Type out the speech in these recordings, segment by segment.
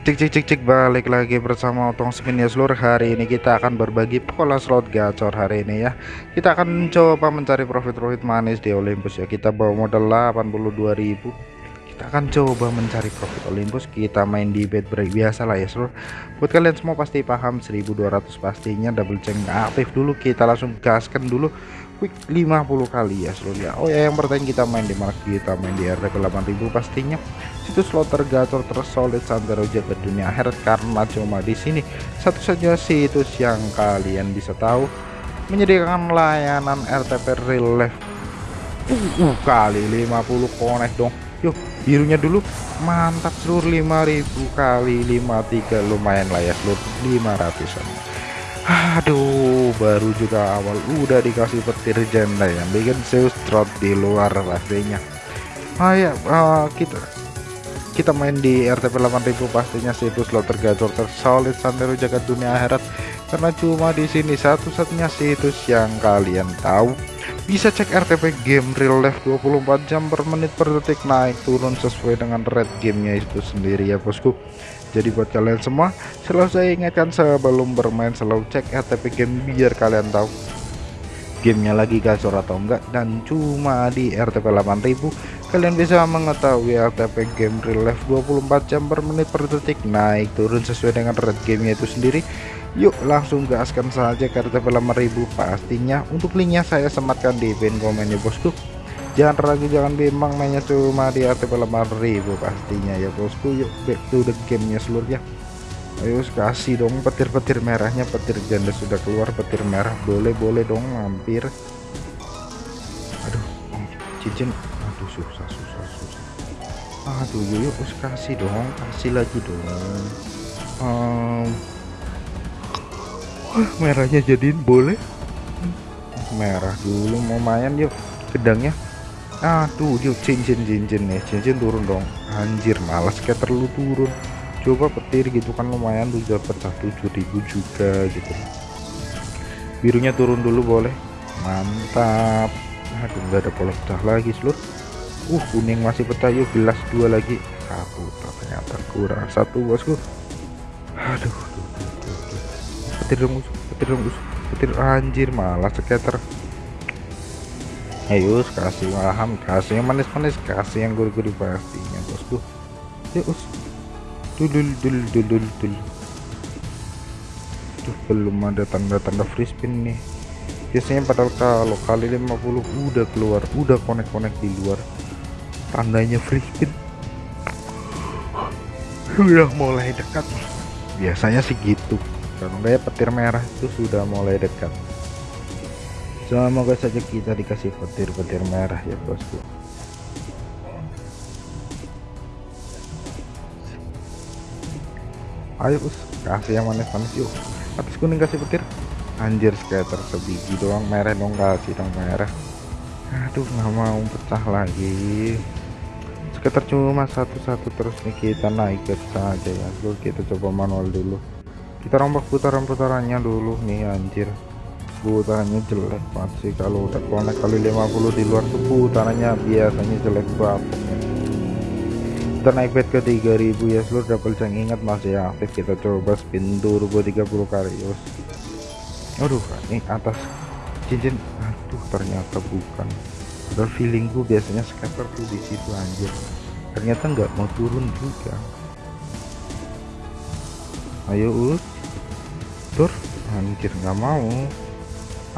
Cek cek cek cek balik lagi bersama Otong Spin ya seluruh hari ini kita akan berbagi pola slot gacor hari ini ya. Kita akan coba mencari profit-profit manis di Olympus ya. Kita bawa modal 82.000 kita akan coba mencari profit Olympus. Kita main di bet break biasa lah ya seluruh buat kalian semua pasti paham 1200 pastinya double check aktif dulu. Kita langsung gaskan dulu quick 50 kali ya seluruh ya Oh ya yang pertanyaan kita main di mana kita main di RTP 8000 pastinya situs slot tergacor tersolid santero jaga dunia akhirat karena cuma di sini. Satu saja situs yang kalian bisa tahu menyediakan layanan RTP real life. Uh, uh kali 50 connect dong. Yuk birunya dulu. Mantap seluruh 5000 kali 53 lumayan lah ya seluruh 500an aduh baru juga awal udah dikasih petir janda yang bikin Zeus trot di luar pastinya. Ah ya uh, kita kita main di RTP 8000 pastinya situs slot tergacor tersolid santero jagat dunia akhirat. Karena cuma di sini satu-satunya situs yang kalian tahu. Bisa cek RTP game real life 24 jam per menit per detik naik turun sesuai dengan red gamenya itu sendiri ya bosku jadi buat kalian semua selalu saya ingatkan sebelum bermain selalu cek RTP game biar kalian tahu gamenya lagi gacor atau enggak. Dan cuma di RTP 8000 kalian bisa mengetahui RTP game real life 24 jam per menit per detik. Naik turun sesuai dengan red gamenya itu sendiri. Yuk langsung gaskan saja ke RTP 5000 pastinya untuk linknya saya sematkan di pin komen ya bosku jangan ragu jangan bimbang mainnya cuma di RTP 5000 pastinya ya bosku. Yuk back to the gamenya seluruhnya ayo kasih dong petir-petir merahnya petir janda sudah keluar petir merah. Boleh-boleh dong mampir. Aduh cincin. Aduh susah susah susah. Aduh yuk us kasih dong kasih lagi dong. Um, merahnya jadiin boleh? Merah dulu mau main yuk gedangnya aduh yuk cincin cincin nih. Cincin turun dong. Anjir malas kayak terlalu turun. Coba petir gitu kan lumayan tuh dapat satu ribu juga gitu. Birunya turun dulu boleh. Mantap. Aduh nggak ada pola pecah lagi seluruh uh kuning masih pecah. Yuk gelas dua lagi. Satu ternyata kurang. Satu bosku. Aduh petir dong petir dong petir. Anjir malah skater ayo kasih paham kasih yang manis-manis kasih yang gurih-gurih pastinya bosku. Ya us. Dulu dulu dulu dulu tuh belum ada tanda-tanda free spin nih. Biasanya padahal kalau kali 50 udah keluar udah konek-konek di luar tandanya free spin. Sudah mulai dekat. Biasanya sih gitu. Kalau kayak petir merah itu sudah mulai dekat semoga saja kita dikasih petir-petir merah ya bosku. Ayo us kasih yang manis-manis yuk. Atas kuning kasih petir. Anjir skater sebiji doang merah dong kasih dong merah. Aduh nggak mau pecah lagi. Sekitar cuma satu-satu terus nih kita naik saja ya. Dulu kita coba manual dulu. Kita rombak putaran-putarannya dulu nih anjir putarannya jelek banget sih kalau udah konek kali 50 di luar tuh putarannya biasanya jelek banget. Kita naik bed ke 3000 ya. Seluruh double ceng ingat masih aktif kita coba spin turbo 30 kali yos aduh ini atas cincin. Aduh ternyata bukan. Udah feelingku biasanya scatter tuh di situ anjir. Ternyata nggak mau turun juga. Ayo us tur. Anjir nggak mau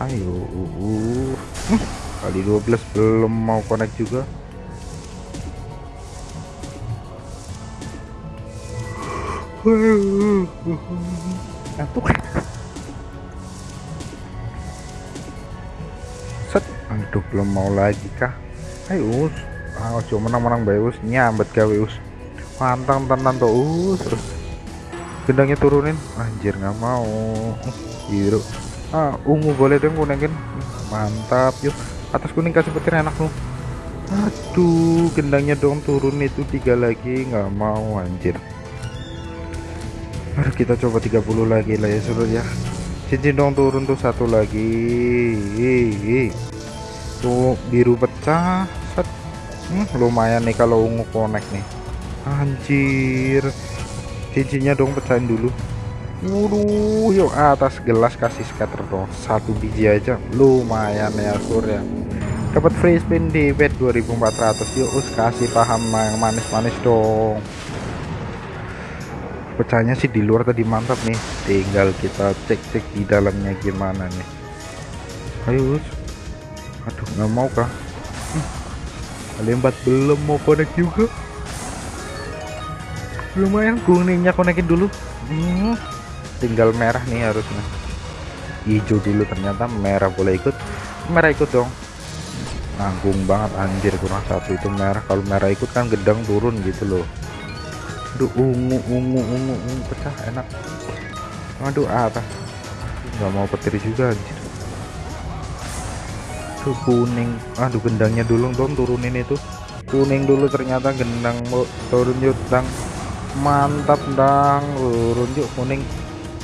ayo uh, kali 12 belum mau connect juga. Aduh. aduh belum mau lagi kah? Ayo us. Ah, cuma menang-menang bagus nyambet gawe us. Pantang tenan tuh us. Gendangnya turunin. Anjir nggak mau. Biru ah ungu boleh dong kuningin. Mantap yuk. Atas kuning kasih petir enak lu aduh gendangnya dong turun itu tiga lagi. Nggak mau anjir. Aduh kita coba 30 lagi lah ya seluruh ya. Cincin dong turun tuh satu lagi. Tuh biru pecah. Set. Hmm, lumayan nih kalau ungu connect nih. Anjir. Cincinnya dong pecahin dulu Waduh, yuk atas gelas kasih scatter dong. Satu biji aja lumayan ya sur ya. Dapat free spin di bed 2400. Yuk us kasih paham yang manis-manis dong. Pecahnya sih di luar tadi mantap nih. Tinggal kita cek-cek di dalamnya gimana nih. Ayo us. Aduh, nggak mau kah? Hmm. Lembat belum mau connect juga. Lumayan kuningnya konekin dulu. Hmm tinggal merah nih harusnya. Hijau dulu ternyata merah boleh ikut? Merah ikut dong. Nanggung banget anjir kurang satu itu merah. Kalau merah ikut kan gedang turun gitu loh. Aduh ungu ungu ungu ungu pecah enak. Aduh apa nggak mau petir juga anjir. Tuh kuning. Aduh gendangnya dulu dong turunin itu. Kuning dulu ternyata gendang turun yuk dang. Mantap dang. Turun yuk kuning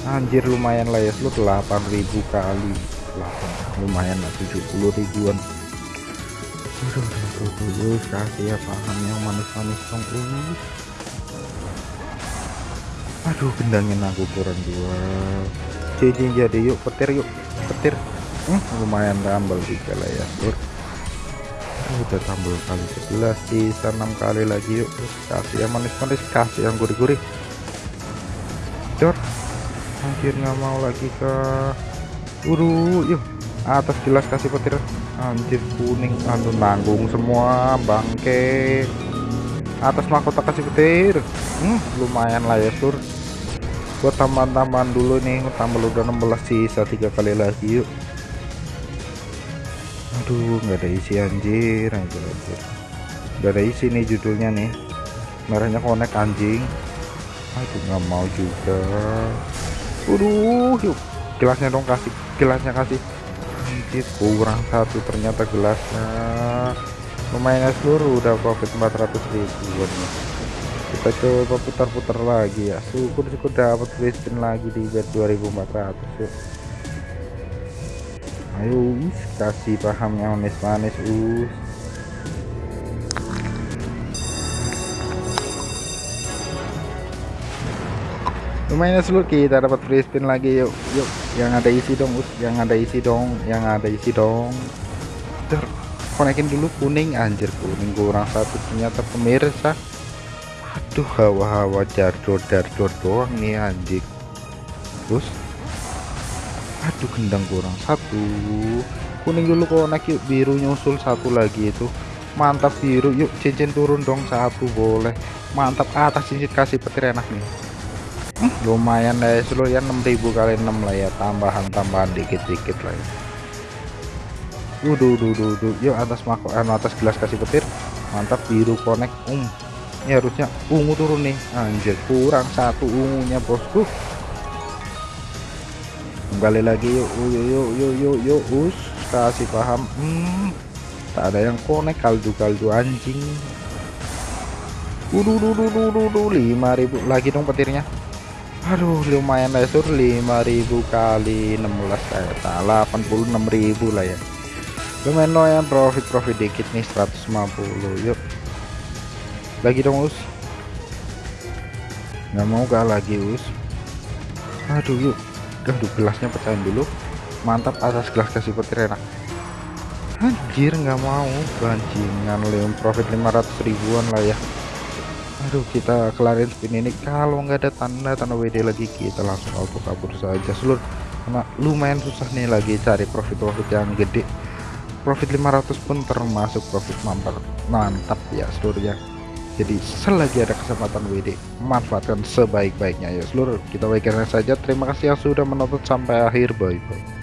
anjir lumayan lah ya slot 8000 kali 8 lumayan lah 70 ribuan aduh aduh aduh kasih ya paham yang manis-manis dong uh. aduh gendangin aku kurang dua cincin jadi yuk petir yuk petir hmm, lumayan tambal juga lah ya lur udah tambal kali 11 sisa 6 kali lagi yuk kasih yang manis-manis kasih yang gurih-gurih dor anjir nggak mau lagi ke uru yuk. Atas jelas kasih petir. Anjir kuning aduh nanggung semua bangke. Atas mahkota kasih petir. Hmm, lumayan lah ya sur. Buat tambahan-tambahan dulu nih tambah udah 16 sisa tiga kali lagi yuk. Aduh nggak ada isi anjir anjir anjir. Nggak ada isi nih judulnya nih. Merahnya konek anjing. Aduh nggak mau juga Waduh, yuk gelasnya dong kasih, gelasnya kasih. Anjir, kurang satu ternyata gelasnya. Lumayan ya seluruh udah profit 400 ribuan Kita coba putar-putar lagi ya. Syukur-syukur dapat spin lagi di bet 2400 yuk. Ayo, kasih paham yang manis-manis, us. Lumayan seluruh. Kita dapat free spin lagi. Yuk yuk. Yang ada isi dong yang ada isi dong yang ada isi dong. Ter konekin dulu. Kuning anjir. Kuning kurang satu. Ternyata pemirsa. Aduh hawa-hawa. Jardo jardo doang nih anjing terus aduh gendang kurang satu. Kuning dulu konek yuk. Biru nyusul satu lagi itu. Mantap biru. Yuk cincin turun dong. Satu boleh. Mantap. Atas cincin kasih petir enak nih lumayan ya seluruh ya 6000 kali 6 lah ya tambahan-tambahan dikit-dikit lah ya. Waduh, duh, duh, duh. yuk atas mako eh, atas gelas kasih petir. Mantap biru connect um. Ini harusnya ungu turun nih. Anjir kurang satu ungunya bosku kembali lagi yuk yuk yuk yuk yuk yuk. Us kasih paham. Hmm tak ada yang connect kaldu kaldu anjing. Waduh, duh, duh, duh, duh, duh, 5000 lagi dong petirnya aduh lumayan lah sur. 5000 kali 16 kayak 86.000 lah ya. Lumayan lumayan profit profit dikit nih 150 yuk. Lagi dong us. Nggak mau gak lagi us. Aduh yuk. Aduh gelasnya pecahin dulu. Mantap atas gelas kasih petir enak anjir nggak mau. Bancingan leon profit 500 ribuan lah ya aduh kita kelarin spin ini. Kalau nggak ada tanda tanda WD lagi kita langsung auto kabur saja. Seluruh karena lumayan susah nih lagi cari profit profit yang gede. Profit 500 pun termasuk profit mantap mantap ya seluruhnya jadi selagi ada kesempatan WD manfaatkan sebaik-baiknya ya seluruh kita baikkan saja. Terima kasih yang sudah menonton sampai akhir. Bye bye